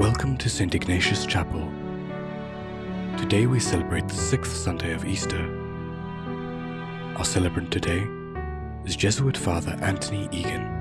Welcome to St. Ignatius Chapel. Today we celebrate the sixth Sunday of Easter. Our celebrant today is Jesuit Father Anthony Egan.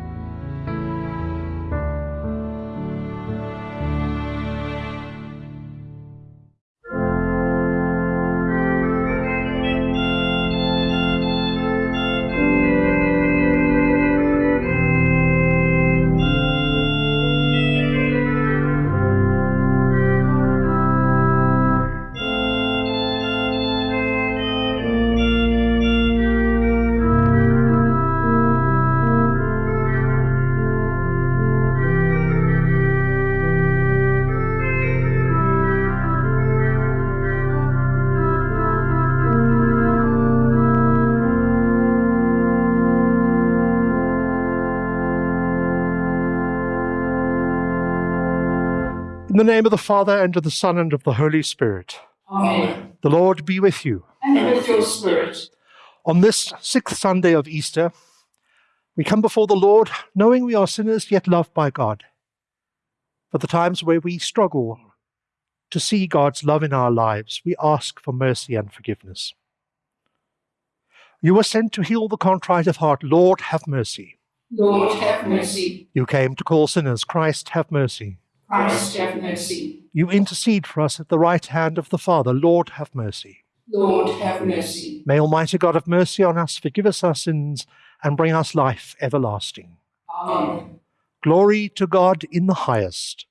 Name of the Father, and of the Son, and of the Holy Spirit. Amen. The Lord be with you. And with your spirit. On this sixth Sunday of Easter, we come before the Lord knowing we are sinners yet loved by God. For the times where we struggle to see God's love in our lives, we ask for mercy and forgiveness. You were sent to heal the contrite of heart. Lord, have mercy. Lord, have mercy. You came to call sinners. Christ, have mercy. Christ, have mercy. You intercede for us at the right hand of the Father. Lord, have mercy. Lord, have mercy. May Almighty God have mercy on us, forgive us our sins, and bring us life everlasting. Amen. Glory to God in the highest,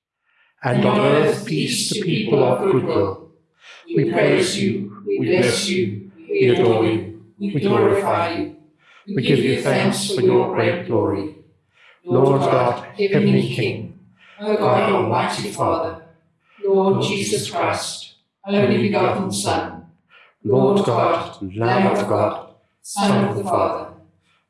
and on earth peace to people of good will. We praise you, we bless you, we adore you, we glorify you. We give you thanks for your great glory. Lord God, heavenly King, O God, Almighty Father, Lord Jesus Christ, only begotten Son, Lord God, Lamb of God, Son of the Father,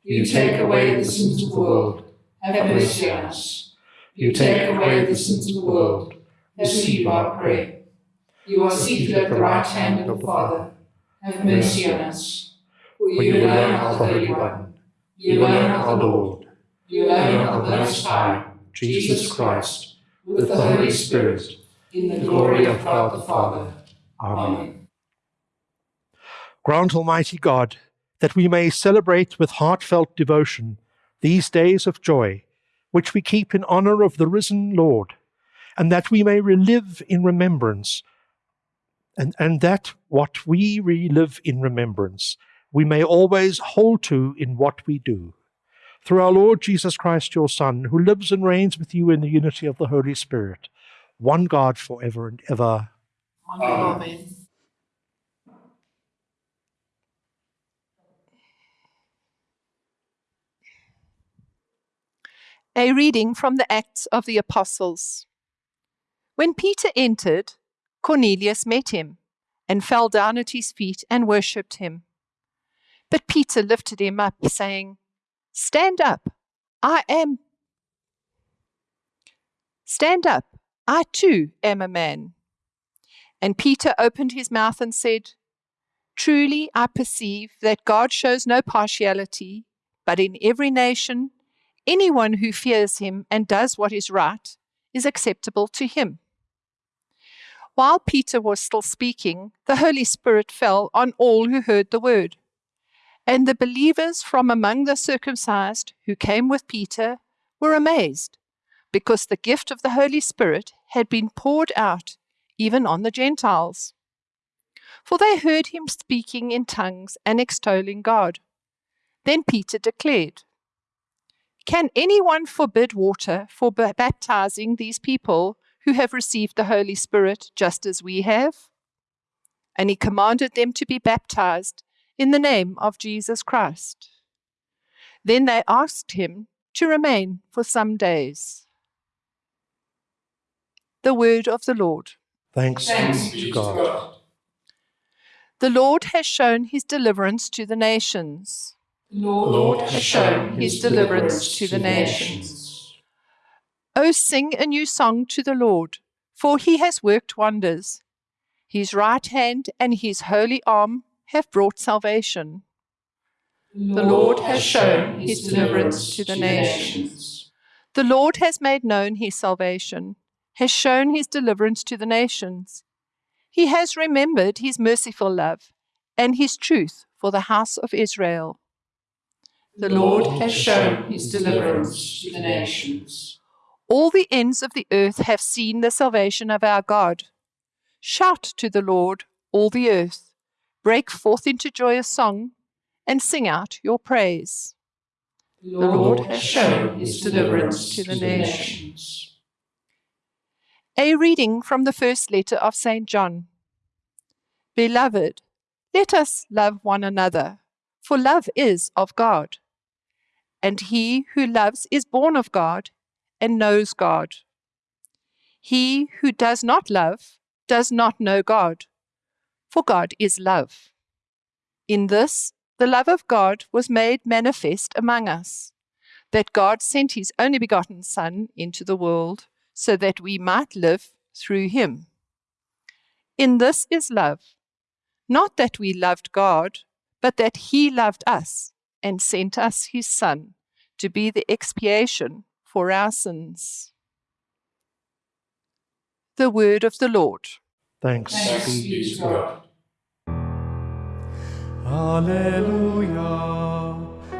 you take away the sins of the world, have mercy on us. You take away the sins of the world, receive our prayer. You are seated at the right hand of the Father, have mercy on us. For you alone are the Holy One, you alone are the Lord, you alone are the Most High, Jesus Christ, with the Holy Spirit, in the glory of God the Father. Amen. Amen. Grant, Almighty God, that we may celebrate with heartfelt devotion these days of joy, which we keep in honor of the risen Lord, and that we may relive in remembrance, and, and that what we relive in remembrance, we may always hold to in what we do. Through our Lord Jesus Christ, your Son, who lives and reigns with you in the unity of the Holy Spirit, one God for ever and ever. Amen. A reading from the Acts of the Apostles. When Peter entered, Cornelius met him and fell down at his feet and worshipped him. But Peter lifted him up, saying, Stand up, I am. Stand up, I too am a man. And Peter opened his mouth and said, Truly I perceive that God shows no partiality, but in every nation, anyone who fears him and does what is right is acceptable to him. While Peter was still speaking, the Holy Spirit fell on all who heard the word. And the believers from among the circumcised who came with Peter were amazed, because the gift of the Holy Spirit had been poured out even on the Gentiles. For they heard him speaking in tongues and extolling God. Then Peter declared, Can anyone forbid water for baptizing these people who have received the Holy Spirit just as we have? And he commanded them to be baptized in the name of Jesus Christ. Then they asked him to remain for some days. The word of the Lord. Thanks, Thanks be to God. The Lord has shown his deliverance to the nations. The Lord has shown his deliverance to the nations. O sing a new song to the Lord, for he has worked wonders. His right hand and his holy arm have brought salvation. The Lord has shown his deliverance to the nations. The Lord has made known his salvation, has shown his deliverance to the nations. He has remembered his merciful love and his truth for the house of Israel. The Lord has shown his deliverance to the nations. All the ends of the earth have seen the salvation of our God. Shout to the Lord, all the earth. Break forth into joyous song and sing out your praise. The Lord has shown his deliverance to the nations. A reading from the first letter of St. John. Beloved, let us love one another, for love is of God. And he who loves is born of God and knows God. He who does not love does not know God, for God is love. In this, the love of God was made manifest among us, that God sent his only begotten Son into the world so that we might live through him. In this is love, not that we loved God, but that he loved us and sent us his Son to be the expiation for our sins. The word of the Lord. Thanks, Thanks be be to God. Alleluia,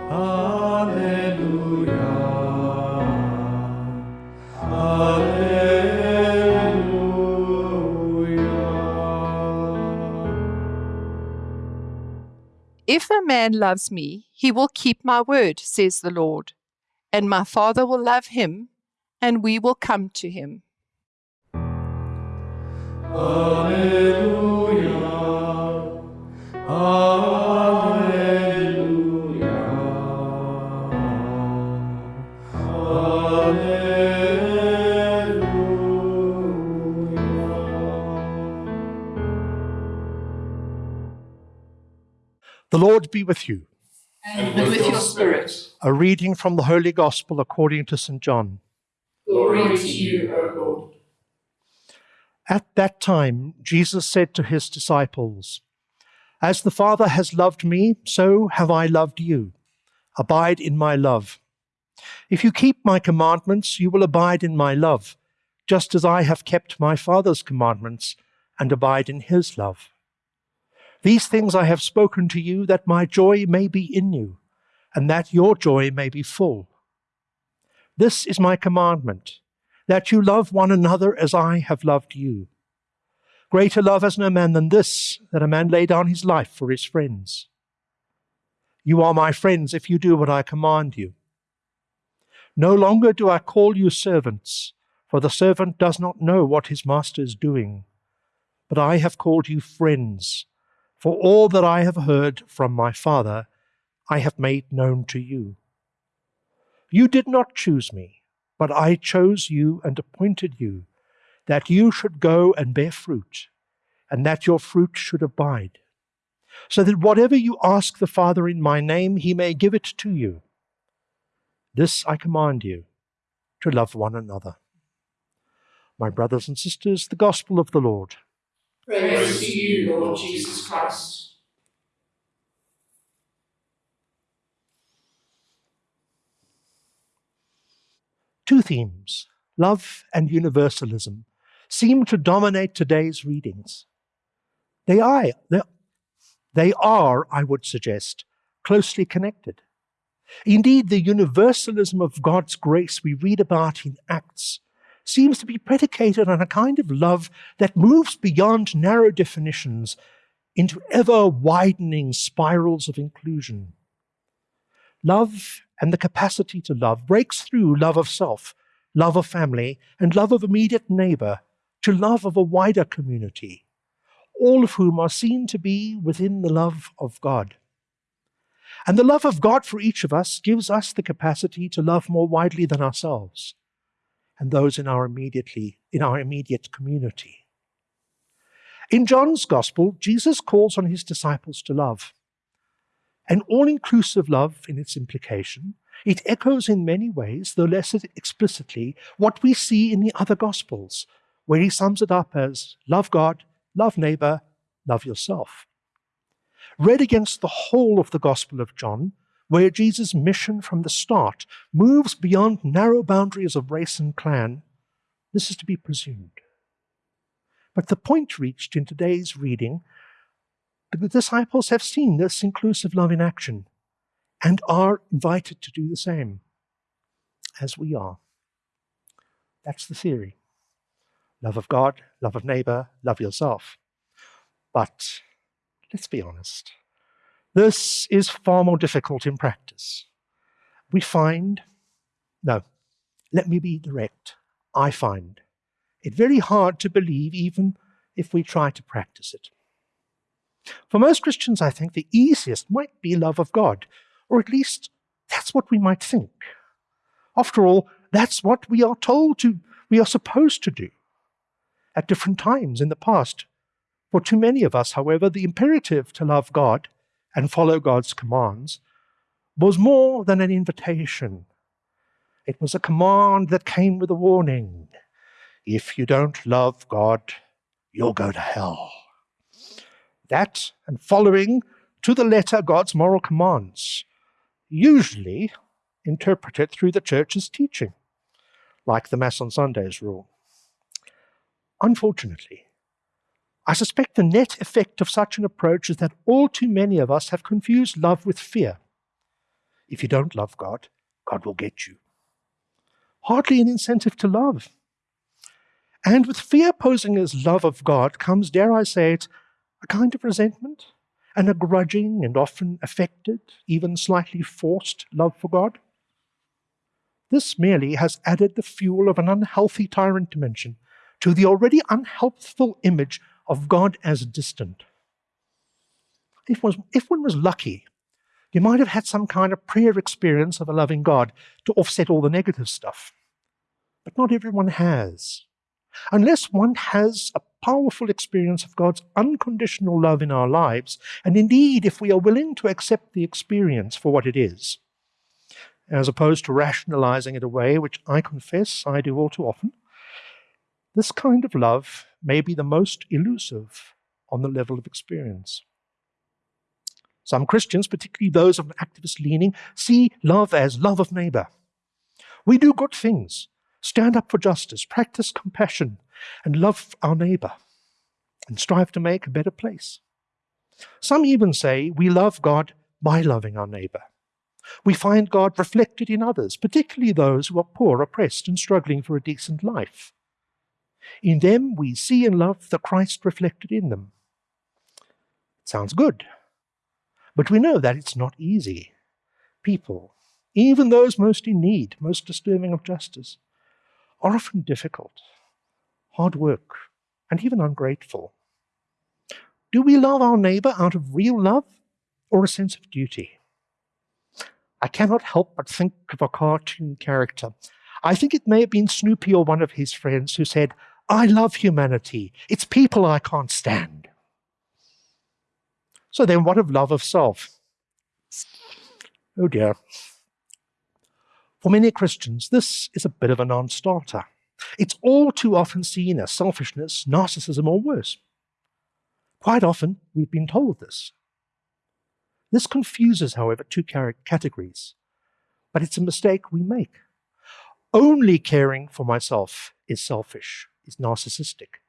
Alleluia, Alleluia. If a man loves me, he will keep my word, says the Lord, and my Father will love him, and we will come to him. The Lord be with you. And with your spirit, A reading from the Holy Gospel according to St. John. glory to you, O Lord. At that time, Jesus said to his disciples, As the Father has loved me, so have I loved you. Abide in my love. If you keep my commandments, you will abide in my love, just as I have kept my Father's commandments and abide in his love. These things I have spoken to you, that my joy may be in you, and that your joy may be full. This is my commandment that you love one another as I have loved you. Greater love has no man than this, that a man lay down his life for his friends. You are my friends if you do what I command you. No longer do I call you servants, for the servant does not know what his master is doing. But I have called you friends, for all that I have heard from my Father, I have made known to you. You did not choose me but I chose you and appointed you, that you should go and bear fruit, and that your fruit should abide, so that whatever you ask the Father in my name, he may give it to you. This I command you, to love one another. My brothers and sisters, the gospel of the Lord. Praise to you, Lord Jesus Christ. Two themes, love and universalism, seem to dominate today's readings. They are, they- are, I would suggest, closely connected. Indeed, the universalism of God's grace we read about in Acts seems to be predicated on a kind of love that moves beyond narrow definitions into ever widening spirals of inclusion. Love and the capacity to love breaks through love of self, love of family, and love of immediate neighbor to love of a wider community, all of whom are seen to be within the love of God. And the love of God for each of us gives us the capacity to love more widely than ourselves and those in our immediately in our immediate community. In John's gospel, Jesus calls on his disciples to love. An all-inclusive love in its implication, it echoes in many ways, though less explicitly, what we see in the other gospels, where he sums it up as love God, love neighbor, love yourself. Read against the whole of the Gospel of John, where Jesus' mission from the start moves beyond narrow boundaries of race and clan This is to be presumed. But the point reached in today's reading, the disciples have seen this inclusive love in action and are invited to do the same as we are. That's the theory. Love of God, love of neighbor, love yourself. But let's be honest. This is far more difficult in practice. We find, no, let me be direct. I find it very hard to believe, even if we try to practice it. For most Christians, I think the easiest might be love of God, or at least that's what we might think. After all, that's what we are told to, we are supposed to do at different times in the past. For too many of us, however, the imperative to love God and follow God's commands was more than an invitation. It was a command that came with a warning. If you don't love God, you'll go to hell. That and following to the letter God's moral commands, usually interpreted through the church's teaching, like the Mass on Sundays rule. Unfortunately, I suspect the net effect of such an approach is that all too many of us have confused love with fear. If you don't love God, God will get you. Hardly an incentive to love. And with fear posing as love of God comes, dare I say it, a kind of resentment and a grudging and often affected, even slightly forced love for God. This merely has added the fuel of an unhealthy tyrant dimension to the already unhelpful image of God as distant. If was, if one was lucky, you might have had some kind of prayer experience of a loving God to offset all the negative stuff. But not everyone has. Unless one has a powerful experience of God's unconditional love in our lives, and indeed, if we are willing to accept the experience for what it is, as opposed to rationalizing it away, which I confess I do all too often, this kind of love may be the most elusive on the level of experience. Some Christians, particularly those of an activist leaning, see love as love of neighbor. We do good things, stand up for justice, practice compassion, and love our neighbor, and strive to make a better place. Some even say we love God by loving our neighbor. We find God reflected in others, particularly those who are poor, oppressed, and struggling for a decent life. In them we see and love the Christ reflected in them. It sounds good, but we know that it's not easy. People, even those most in need, most deserving of justice, are often difficult, hard work, and even ungrateful. Do we love our neighbor out of real love or a sense of duty? I cannot help but think of a cartoon character. I think it may have been Snoopy or one of his friends who said, I love humanity. It's people I can't stand. So then, what of love of self? Oh dear. For many Christians, this is a bit of a non starter. It's all too often seen as selfishness, narcissism, or worse. Quite often, we've been told this. This confuses, however, two categories, but it's a mistake we make. Only caring for myself is selfish is narcissistic.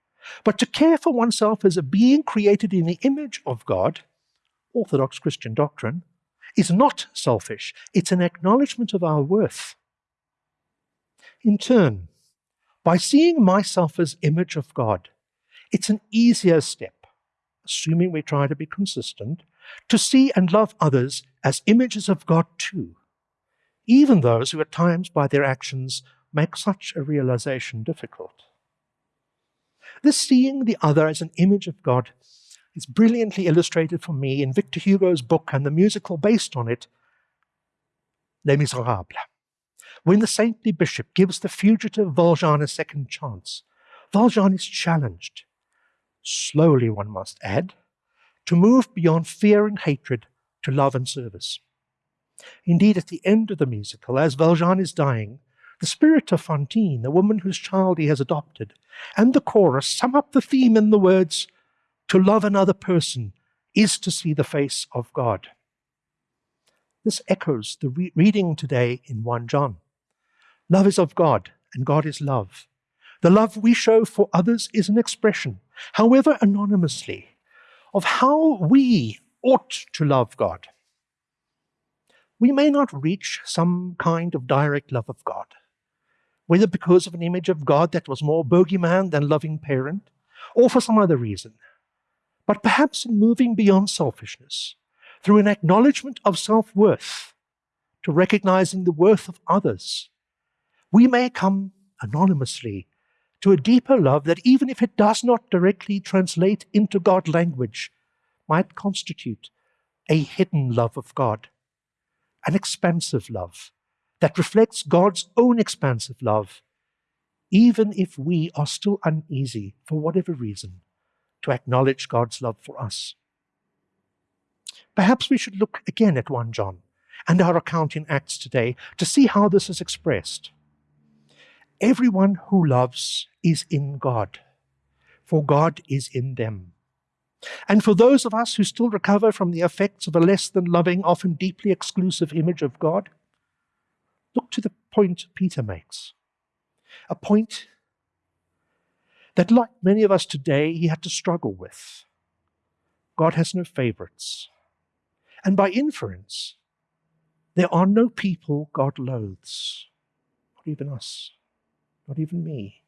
But to care for oneself as a being created in the image of God, Orthodox Christian doctrine, is not selfish. It's an acknowledgement of our worth. In turn, by seeing myself as image of God, it's an easier step, assuming we try to be consistent, to see and love others as images of God too, even those who at times by their actions make such a realization difficult. This seeing the other as an image of God is brilliantly illustrated for me in Victor Hugo's book and the musical based on it, Les Miserables. When the saintly bishop gives the fugitive Valjean a second chance, Valjean is challenged, slowly one must add, to move beyond fear and hatred to love and service. Indeed, at the end of the musical, as Valjean is dying, the spirit of Fantine, the woman whose child he has adopted, and the chorus sum up the theme in the words, To love another person is to see the face of God. This echoes the re- reading today in 1 John. Love is of God, and God is love. The love we show for others is an expression, however anonymously, of how we ought to love God. We may not reach some kind of direct love of God, whether because of an image of God that was more bogeyman than loving parent, or for some other reason. But perhaps in moving beyond selfishness, through an acknowledgement of self worth, to recognizing the worth of others, we may come anonymously to a deeper love that, even if it does not directly translate into God language, might constitute a hidden love of God, an expansive love that reflects God's own expansive love, even if we are still uneasy for whatever reason to acknowledge God's love for us. Perhaps we should look again at 1 John and our account in Acts today to see how this is expressed. Everyone who loves is in God, for God is in them. And for those of us who still recover from the effects of a less than loving, often deeply exclusive image of God, look to the point Peter makes. A point that, like many of us today, he had to struggle with. God has no favorites. And by inference, there are no people God loathes, not even us not even me.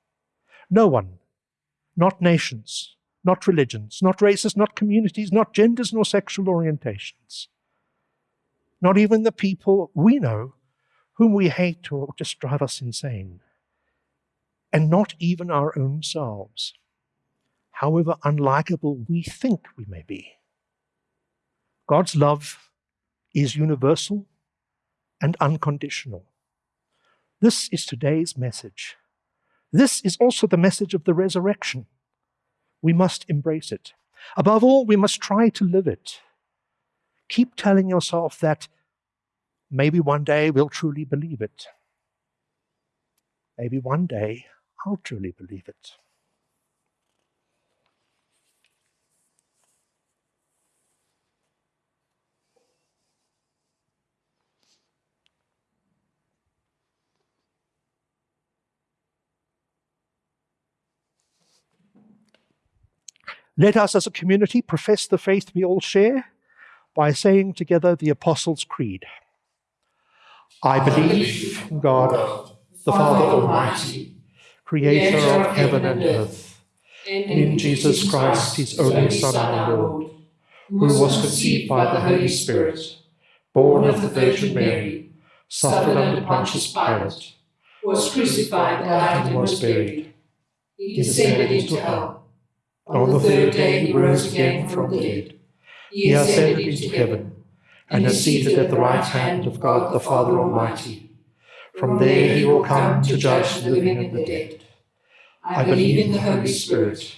No one, not nations, not religions, not races, not communities, not genders, nor sexual orientations. Not even the people we know whom we hate or just drive us insane. And not even our own selves, however unlikable we think we may be. God's love is universal and unconditional. This is today's message. This is also the message of the resurrection. We must embrace it. Above all, we must try to live it. Keep telling yourself that maybe one day we'll truly believe it. Maybe one day I'll truly believe it. Let us as a community profess the faith we all share by saying together the Apostles' Creed. I believe in God, the Father Almighty, creator of heaven and earth, and in Jesus Christ, his only Son, our Lord, who was conceived by the Holy Spirit, born of the Virgin Mary, suffered under Pontius Pilate, was crucified, died, and was buried. He descended into hell. On the third day he rose again from the dead. He ascended into heaven, and is seated at the right hand of God the Father Almighty. From there he will come to judge the living and the dead. I believe in the Holy Spirit,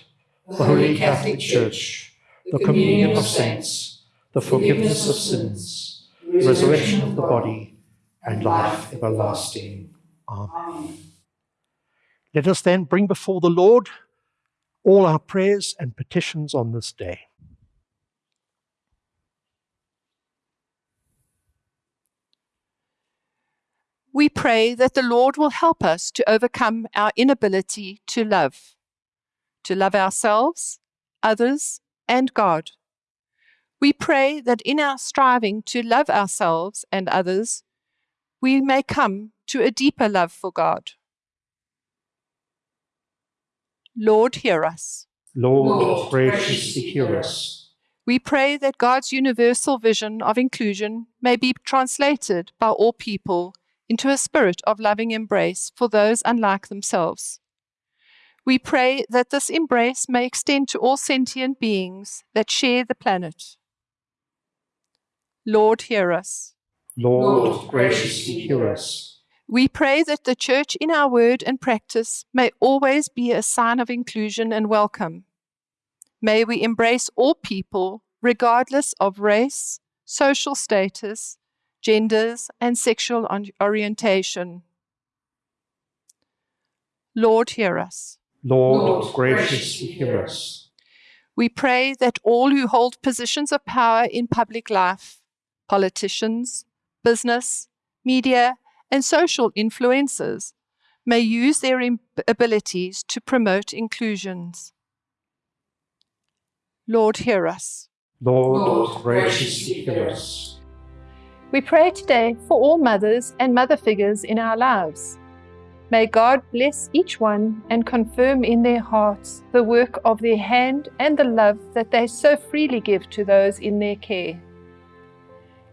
the Holy Catholic Church, the communion of saints, the forgiveness of sins, the resurrection of the body, and life everlasting. Amen. Let us then bring before the Lord all our prayers and petitions on this day. We pray that the Lord will help us to overcome our inability to love, to love ourselves, others, and God. We pray that in our striving to love ourselves and others, we may come to a deeper love for God. Lord, hear us. Lord, Lord, graciously hear us. We pray that God's universal vision of inclusion may be translated by all people into a spirit of loving embrace for those unlike themselves. We pray that this embrace may extend to all sentient beings that share the planet. Lord, hear us. Lord, graciously hear us. We pray that the church in our word and practice may always be a sign of inclusion and welcome. May we embrace all people, regardless of race, social status, genders, and sexual orientation. Lord, hear us. Lord, graciously hear us. We pray that all who hold positions of power in public life, politicians, business, media, and social influences may use their abilities to promote inclusions. Lord, hear us. Lord, Lord, graciously hear us. We pray today for all mothers and mother figures in our lives. May God bless each one and confirm in their hearts the work of their hand and the love that they so freely give to those in their care.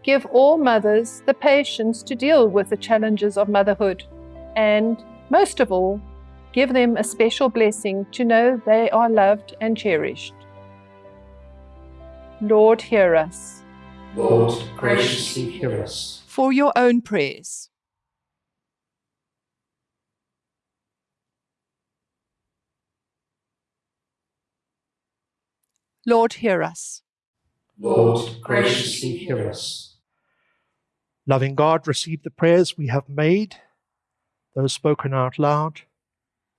Give all mothers the patience to deal with the challenges of motherhood, and most of all, give them a special blessing to know they are loved and cherished. Lord, hear us. Lord, graciously hear us. For your own prayers. Lord, hear us. Lord, graciously hear us. Loving God, receive the prayers we have made, those spoken out loud,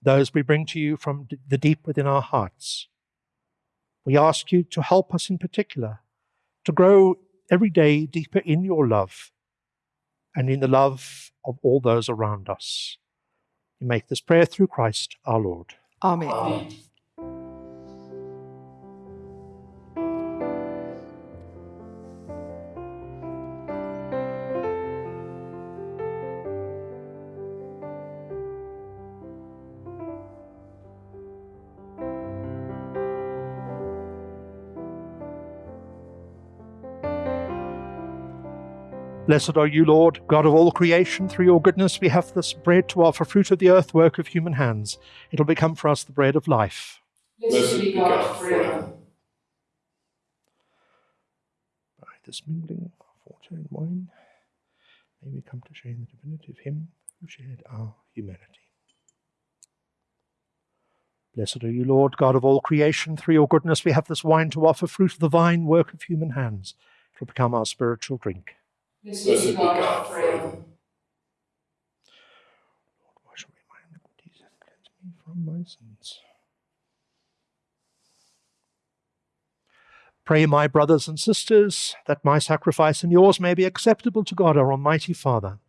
those we bring to you from the deep within our hearts. We ask you to help us in particular to grow every day deeper in your love and in the love of all those around us. We make this prayer through Christ our Lord. Amen. Amen. Blessed are you, Lord, God of all creation. Through your goodness, we have this bread to offer, fruit of the earth, work of human hands. It'll become for us the bread of life. Blessed be God forever. By this mingling of water and wine, may we come to share in the divinity of Him who shared our humanity. Blessed are you, Lord, God of all creation. Through your goodness, we have this wine to offer, fruit of the vine, work of human hands. It will become our spiritual drink. Blessed be God forever. Lord, wash away my iniquities and cleanse me from my sins. Pray, my brothers and sisters, that my sacrifice and yours may be acceptable to God, our Almighty Father.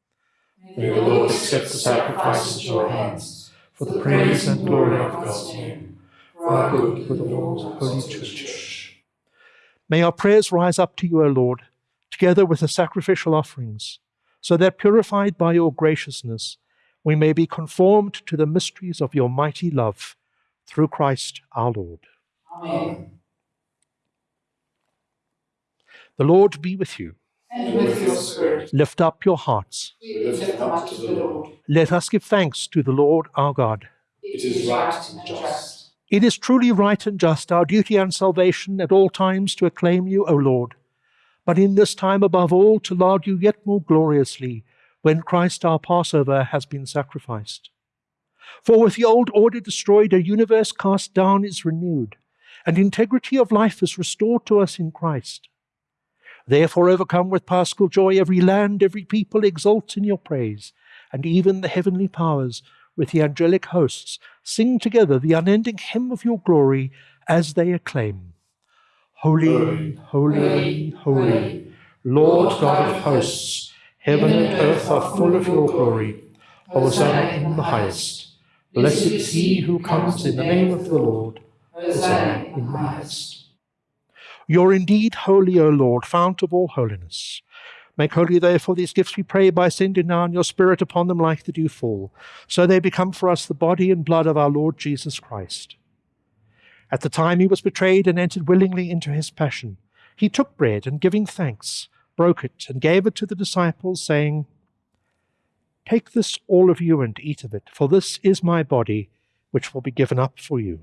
May the Lord accept the sacrifice at your hands for the praise and glory of God's name, for our good with the Lord's holy church. May our prayers rise up to you, O Lord, together with the sacrificial offerings, so that purified by your graciousness, we may be conformed to the mysteries of your mighty love through Christ our Lord. Amen. The Lord be with you. And with your spirit, Lift up your hearts. we lift up to the Lord. Let us give thanks to the Lord our God. It is right and just. It is truly right and just, our duty and salvation at all times to acclaim you, O Lord, but in this time above all to laud you yet more gloriously when Christ our Passover has been sacrificed. For with the old order destroyed, a universe cast down is renewed, and integrity of life is restored to us in Christ. Therefore, overcome with paschal joy, every land, every people exults in your praise, and even the heavenly powers with the angelic hosts sing together the unending hymn of your glory as they acclaim Holy, holy, holy, Lord God of hosts, heaven and earth are full of your glory. Hosanna in the highest. Blessed is he who comes in the name of the Lord. Hosanna in the highest. You're indeed holy, O Lord, fount of all holiness. Make holy, therefore, these gifts, we pray, by sending down your Spirit upon them like the dew fall, so they become for us the body and blood of our Lord Jesus Christ. At the time he was betrayed and entered willingly into his passion, he took bread and giving thanks, broke it and gave it to the disciples, saying, Take this, all of you, and eat of it, for this is my body, which will be given up for you.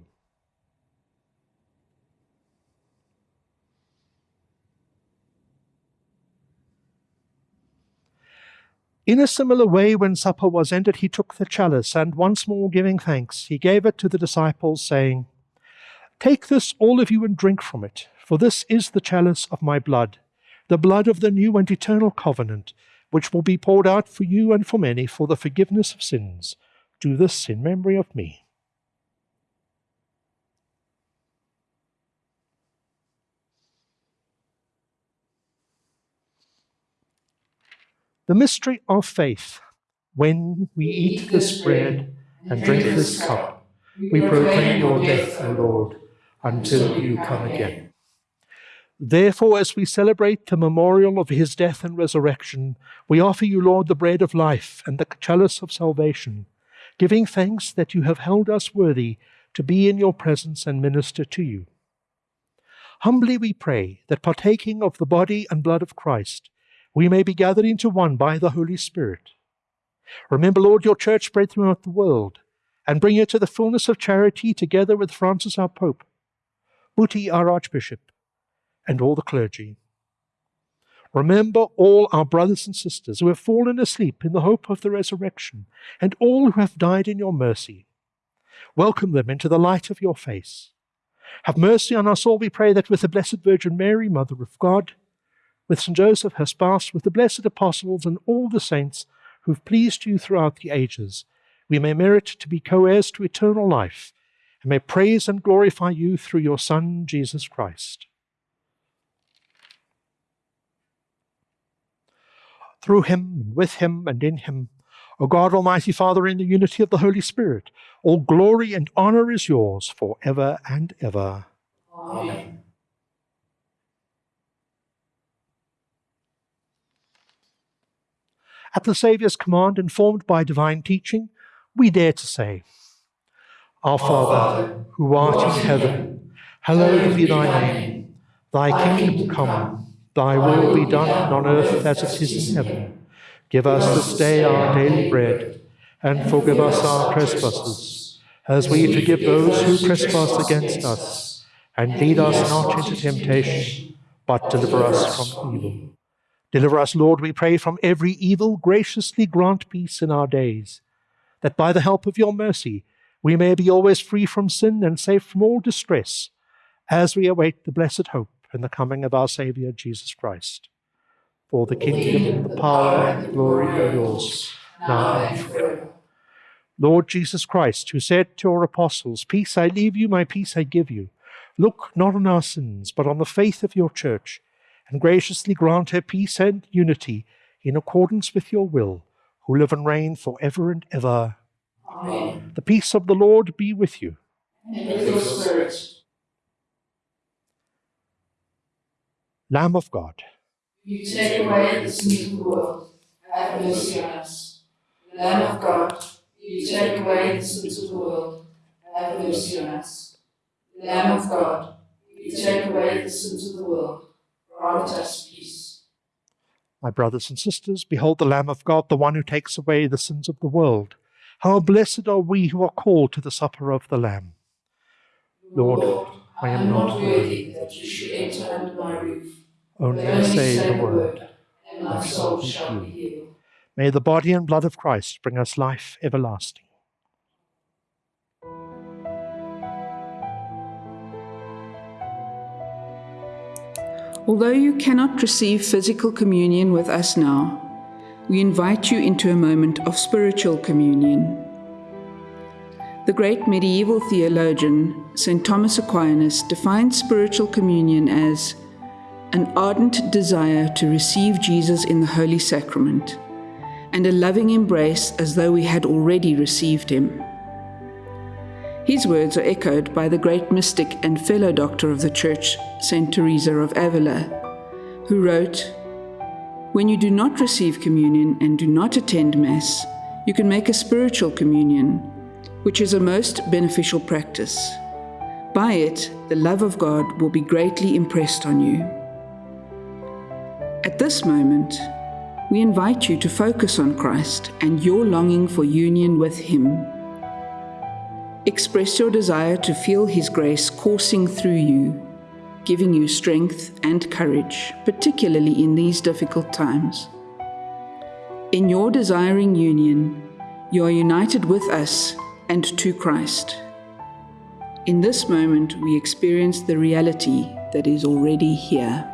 In a similar way, when supper was ended, he took the chalice, and once more giving thanks, he gave it to the disciples, saying, Take this, all of you, and drink from it, for this is the chalice of my blood, the blood of the new and eternal covenant, which will be poured out for you and for many for the forgiveness of sins. Do this in memory of me. The mystery of faith. when we eat this bread and drink this cup, we proclaim your death, O Lord, until you come again. Therefore, as we celebrate the memorial of his death and resurrection, we offer you, Lord, the bread of life and the chalice of salvation, giving thanks that you have held us worthy to be in your presence and minister to you. Humbly we pray that partaking of the body and blood of Christ, we may be gathered into one by the Holy Spirit. Remember, Lord, your church spread throughout the world, and bring it to the fullness of charity together with Francis our Pope, Buti our Archbishop, and all the clergy. Remember all our brothers and sisters who have fallen asleep in the hope of the resurrection, and all who have died in your mercy. Welcome them into the light of your face. Have mercy on us all, we pray, that with the Blessed Virgin Mary, Mother of God, with St. Joseph, her spouse, with the blessed apostles and all the saints who've pleased you throughout the ages, we may merit to be co heirs to eternal life, and may praise and glorify you through your Son, Jesus Christ. Through him, and with him, and in him, O God, Almighty Father, in the unity of the Holy Spirit, all glory and honor is yours for ever and ever. Amen. At the Saviour's command, informed by divine teaching, we dare to say, Our Father, who art in heaven, hallowed be thy name. Thy kingdom come, thy will be done on earth as it is in heaven. Give us this day our daily bread, and forgive us our trespasses, as we forgive those who trespass against us. And lead us not into temptation, but deliver us from evil. Deliver us, Lord, we pray, from every evil. Graciously grant peace in our days, that by the help of your mercy we may be always free from sin and safe from all distress, as we await the blessed hope and the coming of our Saviour Jesus Christ. For the kingdom, the power, and the glory are yours, now and forever. Lord Jesus Christ, who said to your apostles, Peace I leave you, my peace I give you, look not on our sins, but on the faith of your church and graciously grant her peace and unity in accordance with your will, who live and reign for ever and ever. Amen. The peace of the Lord be with you. And with your spirit, Lamb of God, you take away the sin of the world. Have mercy on us. Lamb of God, you take away the sins of the world. Have mercy on us. Lamb of God, you take away the sins of the world. Grant us peace. my brothers and sisters, behold the Lamb of God, the one who takes away the sins of the world. How blessed are we who are called to the supper of the Lamb. Lord, I am not worthy that you should enter under my roof. only But only say the word. and my soul shall be healed. May the body and blood of Christ bring us life everlasting. Although you cannot receive physical communion with us now, we invite you into a moment of spiritual communion. The great medieval theologian, St. Thomas Aquinas, defines spiritual communion as an ardent desire to receive Jesus in the Holy Sacrament and a loving embrace as though we had already received him. His words are echoed by the great mystic and fellow doctor of the Church, St. Teresa of Avila, who wrote, When you do not receive communion and do not attend Mass, you can make a spiritual communion, which is a most beneficial practice. By it, the love of God will be greatly impressed on you. At this moment, we invite you to focus on Christ and your longing for union with Him. Express your desire to feel His grace coursing through you, giving you strength and courage, particularly in these difficult times. In your desiring union, you are united with us and to Christ. In this moment, we experience the reality that is already here.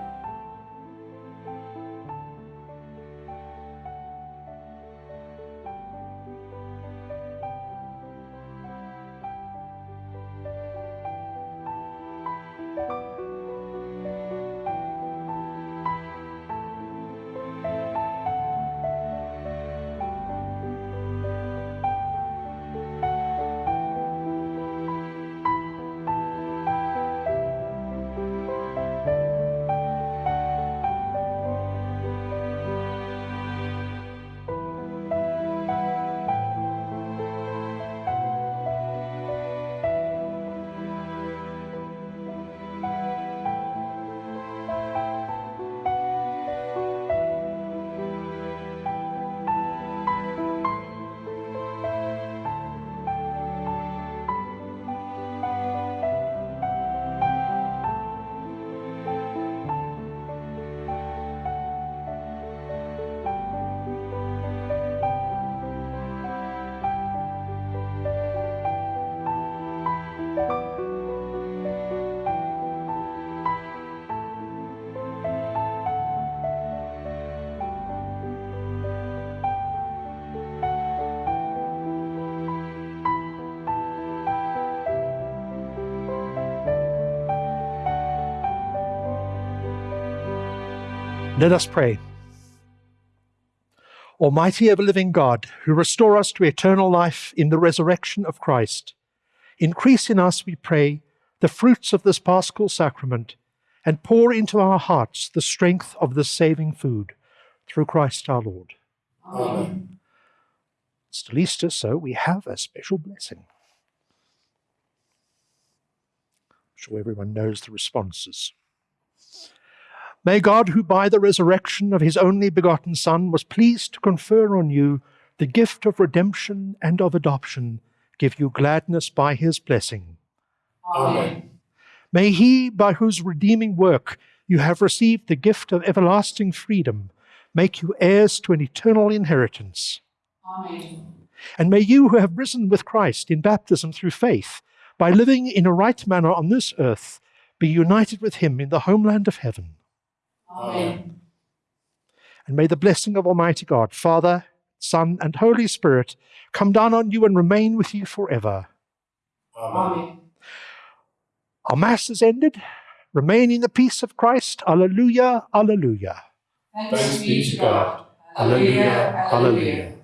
Let us pray. Almighty ever living God, who restore us to eternal life in the resurrection of Christ, increase in us, we pray, the fruits of this paschal sacrament, and pour into our hearts the strength of this saving food, through Christ our Lord. Amen. It's still Easter, so we have a special blessing. I'm sure everyone knows the responses. May God, who by the resurrection of his only begotten Son was pleased to confer on you the gift of redemption and of adoption, give you gladness by his blessing. Amen. May he, by whose redeeming work you have received the gift of everlasting freedom, make you heirs to an eternal inheritance. Amen. And may you, who have risen with Christ in baptism through faith, by living in a right manner on this earth, be united with him in the homeland of heaven. Amen. And may the blessing of Almighty God, Father, Son, and Holy Spirit come down on you and remain with you forever. Amen. Our Mass is ended. Remain in the peace of Christ. Alleluia, alleluia. Thanks be to God. Alleluia, alleluia.